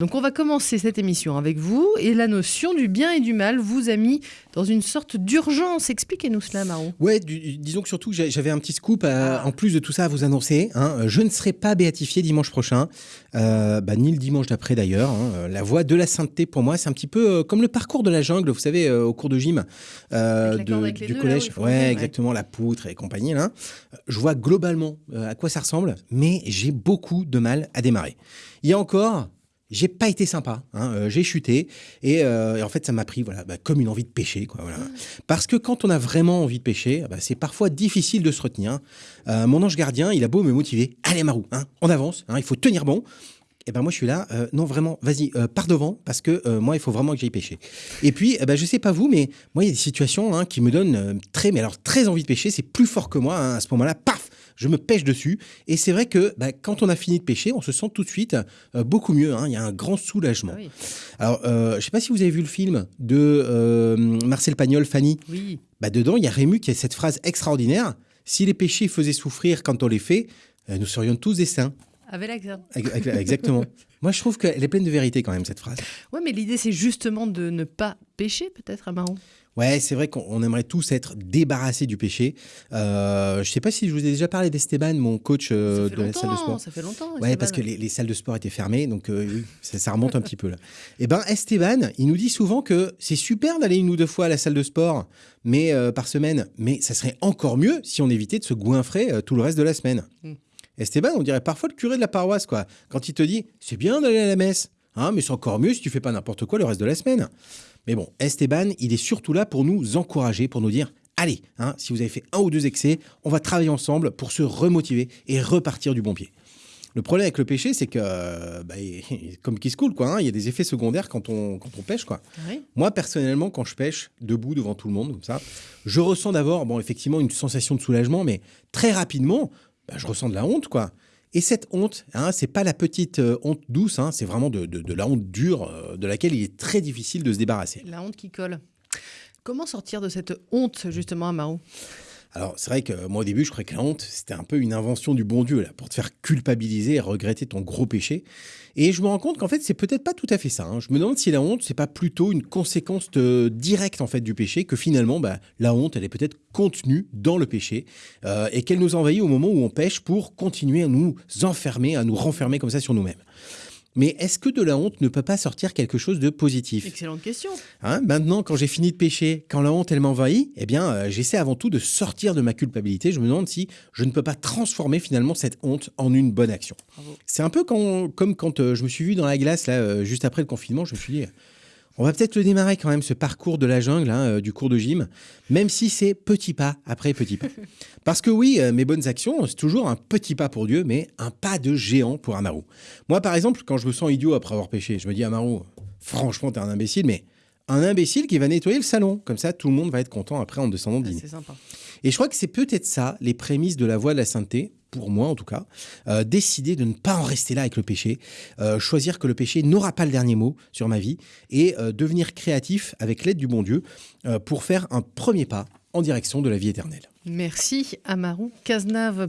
Donc on va commencer cette émission avec vous et la notion du bien et du mal vous a mis dans une sorte d'urgence. Expliquez-nous cela, Marou. Ouais, du- disons que surtout j'avais un petit scoop euh, Ah. en plus de tout ça à vous annoncer. hein. Je ne serai pas béatifié dimanche prochain, euh, bah, ni le dimanche d'après d'ailleurs. hein. La voie de la sainteté pour moi, c'est un petit peu euh, comme le parcours de la jungle, vous savez, euh, au cours de gym euh, Avec de- avec du là, collège. faut ouais, exactement, la poutre et compagnie. Là. Je vois globalement euh, à quoi ça ressemble, mais j'ai beaucoup de mal à démarrer. Il y a encore. J'ai pas été sympa, hein, euh, j'ai chuté et, euh, et en fait ça m'a pris voilà bah, comme une envie de pêcher quoi voilà. Parce que quand on a vraiment envie de pêcher, bah, c'est parfois difficile de se retenir. Euh, mon ange gardien, il a beau me motiver, allez Marou, hein, on avance, hein, il faut tenir bon. Et ben moi je suis là, non vraiment, vas-y, pars devant parce que moi il faut vraiment que j'aille pêcher. Et puis, eh ben, je sais pas vous, mais moi il y a des situations hein, qui me donnent très, mais alors très envie de pêcher, c'est plus fort que moi. hein, à ce moment-là, paf, je me pêche dessus. Et c'est vrai que bah, quand on a fini de pêcher, on se sent tout de suite euh, beaucoup mieux. hein, Il y a un grand soulagement. Ah oui. Alors, euh, je sais pas si vous avez vu le film de euh, Marcel Pagnol, Fanny. Oui. Bah, dedans, il y a Rému qui a cette phrase extraordinaire. Si les péchés faisaient souffrir quand on les fait, nous serions tous des saints. Avec l'accent. Ex- ex- Exactement. Moi, je trouve qu'elle est pleine de vérité quand même, cette phrase. Ouais, mais l'idée c'est justement de ne pas pêcher peut-être, à Marou. Ouais, c'est vrai qu'on on aimerait tous être débarrassés du péché. Euh, je sais pas si je vous ai déjà parlé d'Esteban, mon coach euh, de la salle de sport. ça fait longtemps. Ouais, Esteban. parce que les, les salles de sport étaient fermées, donc euh, ça, ça remonte un petit peu là. Et ben Esteban, il nous dit souvent que c'est super d'aller une ou deux fois à la salle de sport, mais euh, par semaine, mais ça serait encore mieux si on évitait de se goinfrer tout le reste de la semaine. Mm. Esteban, on dirait parfois le curé de la paroisse, quoi. Quand il te dit, c'est bien d'aller à la messe, hein, mais c'est encore mieux si tu fais pas n'importe quoi le reste de la semaine. Mais bon, Esteban, il est surtout là pour nous encourager, pour nous dire, allez, hein, si vous avez fait un ou deux excès, on va travailler ensemble pour se remotiver et repartir du bon pied. Le problème avec le péché, c'est que, euh, bah, comme qui se coule, quoi, hein, il y a des effets secondaires quand on, quand on pêche, quoi. Oui. Moi, personnellement, quand je pêche, debout devant tout le monde, comme ça, je ressens d'abord, bon, effectivement, une sensation de soulagement, mais très rapidement, bah, je ressens de la honte, quoi. Et cette honte, hein, c'est pas la petite euh, honte douce, hein, c'est vraiment de, de- la honte dure, euh, de laquelle il est très difficile de se débarrasser. La honte qui colle. Comment sortir de cette honte justement, à Alors, c'est vrai que moi, au début, je croyais que la honte, c'était un peu une invention du bon Dieu, là, pour te faire culpabiliser et regretter ton gros péché. Et je me rends compte qu'en fait, c'est peut-être pas tout à fait ça. hein. Je me demande si la honte, c'est pas plutôt une conséquence euh, directe, en fait, du péché, que finalement, bah, la honte, elle est peut-être contenue dans le péché, euh, et qu'elle nous envahit au moment où on pêche pour continuer à nous enfermer, à nous renfermer comme ça sur nous-mêmes. Mais est-ce que de la honte ne peut pas sortir quelque chose de positif? Excellente question. Hein, maintenant, quand j'ai fini de pêcher, quand la honte elle m'envahit, eh bien, euh, j'essaie avant tout de sortir de ma culpabilité. Je me demande si je ne peux pas transformer finalement cette honte en une bonne action. C'est un peu quand- comme quand euh, je me suis vu dans la glace là, euh, juste après le confinement. Je me suis dit, on va peut-être le démarrer quand même ce parcours de la jungle, hein, euh, du cours de gym, même si c'est petit pas après petit pas. Parce que oui, euh, mes bonnes actions, c'est toujours un petit pas pour Dieu, mais un pas de géant pour Amaru. Moi, par exemple, quand je me sens idiot après avoir pêché, je me dis, Amaru, franchement, t'es un imbécile, mais un imbécile qui va nettoyer le salon. Comme ça, tout le monde va être content après en descendant Ah, dîner. c'est sympa. Et je crois que c'est peut-être ça, les prémices de la voie de la sainteté, pour moi en tout cas. Euh, décider de ne pas en rester là avec le péché, euh, choisir que le péché n'aura pas le dernier mot sur ma vie, et euh, devenir créatif avec l'aide du bon Dieu pour faire un premier pas en direction de la vie éternelle. Merci, Amarou Cazenave.